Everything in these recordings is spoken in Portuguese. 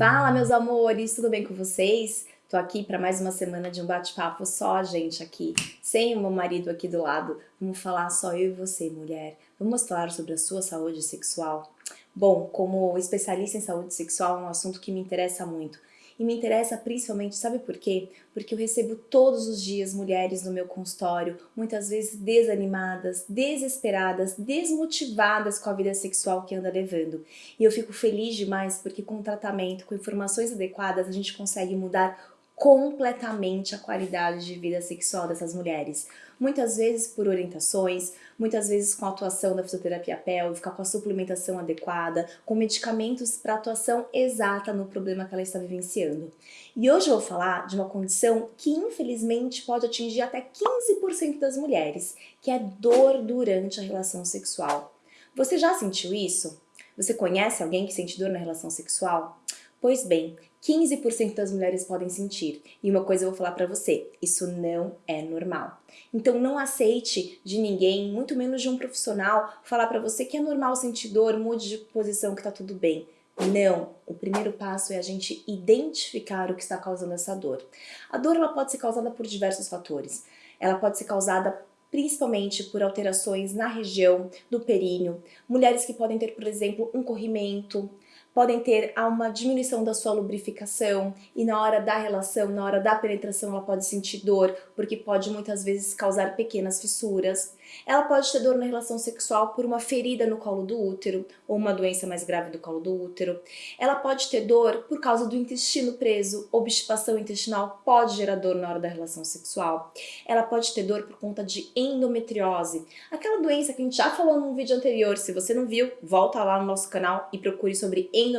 Fala, meus amores, tudo bem com vocês? Tô aqui para mais uma semana de um bate-papo só, gente, aqui, sem o meu marido aqui do lado. Vamos falar só eu e você, mulher. Vamos falar sobre a sua saúde sexual? Bom, como especialista em saúde sexual, é um assunto que me interessa muito. E me interessa principalmente, sabe por quê? Porque eu recebo todos os dias mulheres no meu consultório, muitas vezes desanimadas, desesperadas, desmotivadas com a vida sexual que anda levando. E eu fico feliz demais porque com tratamento, com informações adequadas, a gente consegue mudar completamente a qualidade de vida sexual dessas mulheres. Muitas vezes por orientações, muitas vezes com a atuação da fisioterapia pélvica, com a suplementação adequada, com medicamentos para atuação exata no problema que ela está vivenciando. E hoje eu vou falar de uma condição que infelizmente pode atingir até 15% das mulheres, que é dor durante a relação sexual. Você já sentiu isso? Você conhece alguém que sente dor na relação sexual? Pois bem, 15% das mulheres podem sentir. E uma coisa eu vou falar pra você, isso não é normal. Então não aceite de ninguém, muito menos de um profissional, falar pra você que é normal sentir dor, mude de posição que tá tudo bem. Não, o primeiro passo é a gente identificar o que está causando essa dor. A dor ela pode ser causada por diversos fatores. Ela pode ser causada principalmente por alterações na região do períneo, mulheres que podem ter, por exemplo, um corrimento, podem ter uma diminuição da sua lubrificação e na hora da relação, na hora da penetração, ela pode sentir dor, porque pode muitas vezes causar pequenas fissuras. Ela pode ter dor na relação sexual por uma ferida no colo do útero ou uma doença mais grave do colo do útero. Ela pode ter dor por causa do intestino preso, obstipação intestinal pode gerar dor na hora da relação sexual. Ela pode ter dor por conta de endometriose, aquela doença que a gente já falou num vídeo anterior. Se você não viu, volta lá no nosso canal e procure sobre endometriose.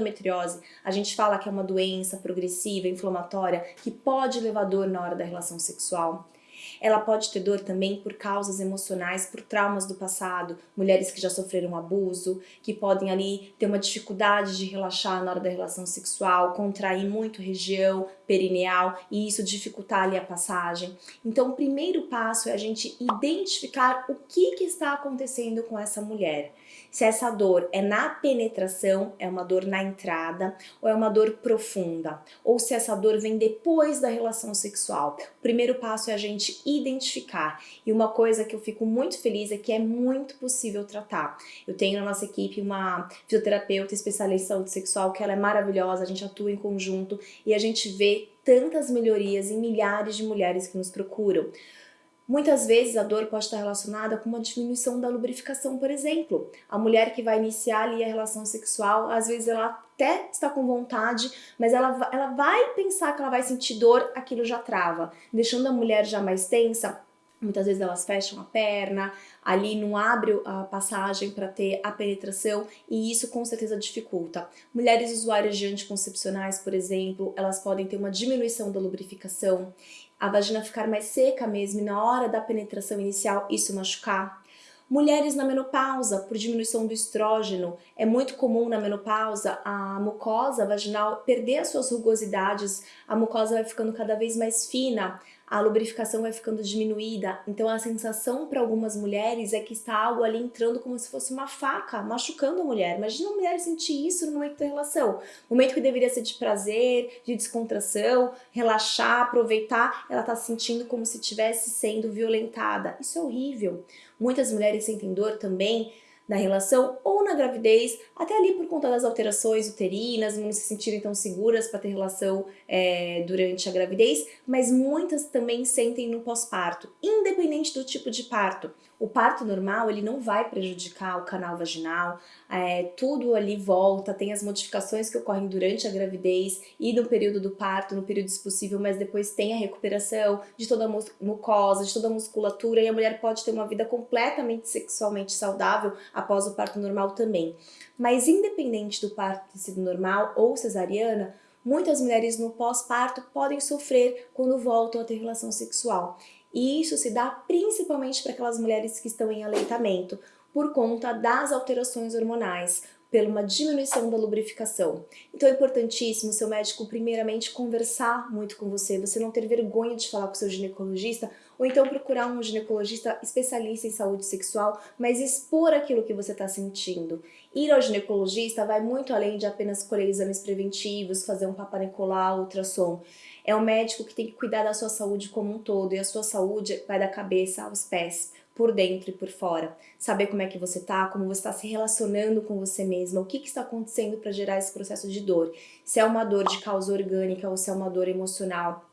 A gente fala que é uma doença progressiva, inflamatória, que pode levar dor na hora da relação sexual. Ela pode ter dor também por causas emocionais, por traumas do passado, mulheres que já sofreram abuso, que podem ali ter uma dificuldade de relaxar na hora da relação sexual, contrair muito região perineal e isso dificultar ali a passagem. Então o primeiro passo é a gente identificar o que, que está acontecendo com essa mulher. Se essa dor é na penetração, é uma dor na entrada, ou é uma dor profunda, ou se essa dor vem depois da relação sexual. O primeiro passo é a gente identificar. E uma coisa que eu fico muito feliz é que é muito possível tratar. Eu tenho na nossa equipe uma fisioterapeuta especialista em saúde sexual que ela é maravilhosa, a gente atua em conjunto e a gente vê tantas melhorias em milhares de mulheres que nos procuram. Muitas vezes a dor pode estar relacionada com uma diminuição da lubrificação, por exemplo. A mulher que vai iniciar ali a relação sexual, às vezes ela até está com vontade, mas ela, ela vai pensar que ela vai sentir dor, aquilo já trava, deixando a mulher já mais tensa, Muitas vezes elas fecham a perna, ali não abre a passagem para ter a penetração e isso com certeza dificulta. Mulheres usuárias de anticoncepcionais, por exemplo, elas podem ter uma diminuição da lubrificação, a vagina ficar mais seca mesmo e na hora da penetração inicial isso machucar. Mulheres na menopausa, por diminuição do estrógeno, é muito comum na menopausa a mucosa vaginal perder as suas rugosidades, a mucosa vai ficando cada vez mais fina, a lubrificação vai ficando diminuída, então a sensação para algumas mulheres é que está algo ali entrando como se fosse uma faca, machucando a mulher. Imagina a mulher sentir isso no momento da relação, momento que deveria ser de prazer, de descontração, relaxar, aproveitar, ela está sentindo como se estivesse sendo violentada. Isso é horrível. Muitas mulheres sentem dor também na relação ou na gravidez, até ali por conta das alterações uterinas, não se sentirem tão seguras para ter relação é, durante a gravidez, mas muitas também sentem no pós-parto, independente do tipo de parto. O parto normal, ele não vai prejudicar o canal vaginal, é, tudo ali volta, tem as modificações que ocorrem durante a gravidez e no período do parto, no período possível, mas depois tem a recuperação de toda a mucosa, de toda a musculatura e a mulher pode ter uma vida completamente sexualmente saudável após o parto normal também. Mas independente do parto ter sido normal ou cesariana, muitas mulheres no pós-parto podem sofrer quando voltam a ter relação sexual. E isso se dá principalmente para aquelas mulheres que estão em aleitamento, por conta das alterações hormonais, por uma diminuição da lubrificação. Então é importantíssimo seu médico primeiramente conversar muito com você, você não ter vergonha de falar com seu ginecologista, ou então procurar um ginecologista especialista em saúde sexual, mas expor aquilo que você está sentindo. Ir ao ginecologista vai muito além de apenas colher exames preventivos, fazer um papanicolau, ultrassom. É o médico que tem que cuidar da sua saúde como um todo, e a sua saúde vai da cabeça aos pés por dentro e por fora. Saber como é que você tá, como você está se relacionando com você mesma, o que, que está acontecendo para gerar esse processo de dor. Se é uma dor de causa orgânica ou se é uma dor emocional,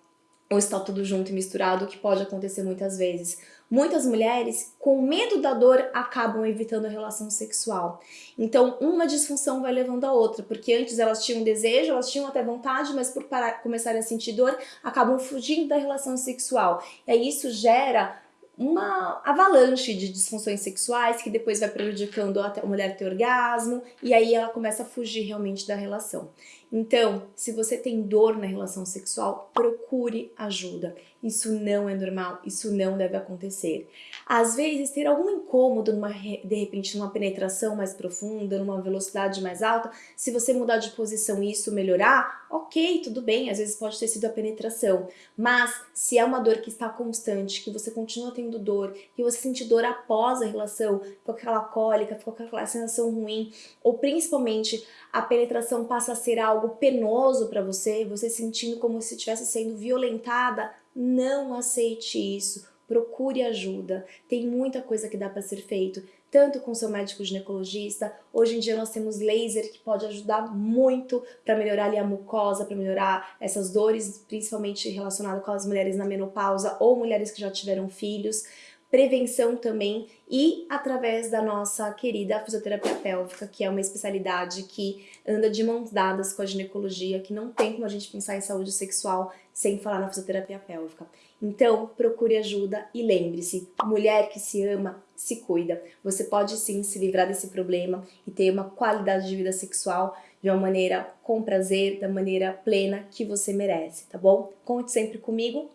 ou está tudo junto e misturado, o que pode acontecer muitas vezes. Muitas mulheres, com medo da dor, acabam evitando a relação sexual. Então, uma disfunção vai levando a outra, porque antes elas tinham desejo, elas tinham até vontade, mas por parar, começarem a sentir dor, acabam fugindo da relação sexual. E aí isso gera uma avalanche de disfunções sexuais que depois vai prejudicando até a mulher ter orgasmo e aí ela começa a fugir realmente da relação. Então, se você tem dor na relação sexual, procure ajuda. Isso não é normal, isso não deve acontecer. Às vezes, ter algum incômodo, numa, de repente, numa penetração mais profunda, numa velocidade mais alta, se você mudar de posição e isso melhorar, ok, tudo bem, às vezes pode ter sido a penetração. Mas, se é uma dor que está constante, que você continua tendo dor, que você sente dor após a relação, com aquela cólica, com aquela sensação ruim, ou principalmente a penetração passa a ser algo penoso para você, você sentindo como se estivesse sendo violentada, não aceite isso, procure ajuda. Tem muita coisa que dá para ser feito, tanto com seu médico ginecologista. Hoje em dia nós temos laser que pode ajudar muito para melhorar ali a mucosa, para melhorar essas dores, principalmente relacionadas com as mulheres na menopausa ou mulheres que já tiveram filhos prevenção também e através da nossa querida fisioterapia pélvica, que é uma especialidade que anda de mãos dadas com a ginecologia, que não tem como a gente pensar em saúde sexual sem falar na fisioterapia pélvica. Então, procure ajuda e lembre-se, mulher que se ama, se cuida. Você pode sim se livrar desse problema e ter uma qualidade de vida sexual de uma maneira com prazer, da maneira plena que você merece, tá bom? Conte sempre comigo,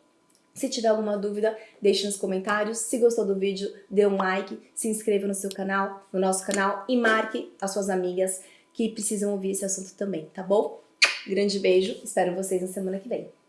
se tiver alguma dúvida, deixe nos comentários. Se gostou do vídeo, dê um like, se inscreva no seu canal, no nosso canal e marque as suas amigas que precisam ouvir esse assunto também, tá bom? Grande beijo, espero vocês na semana que vem.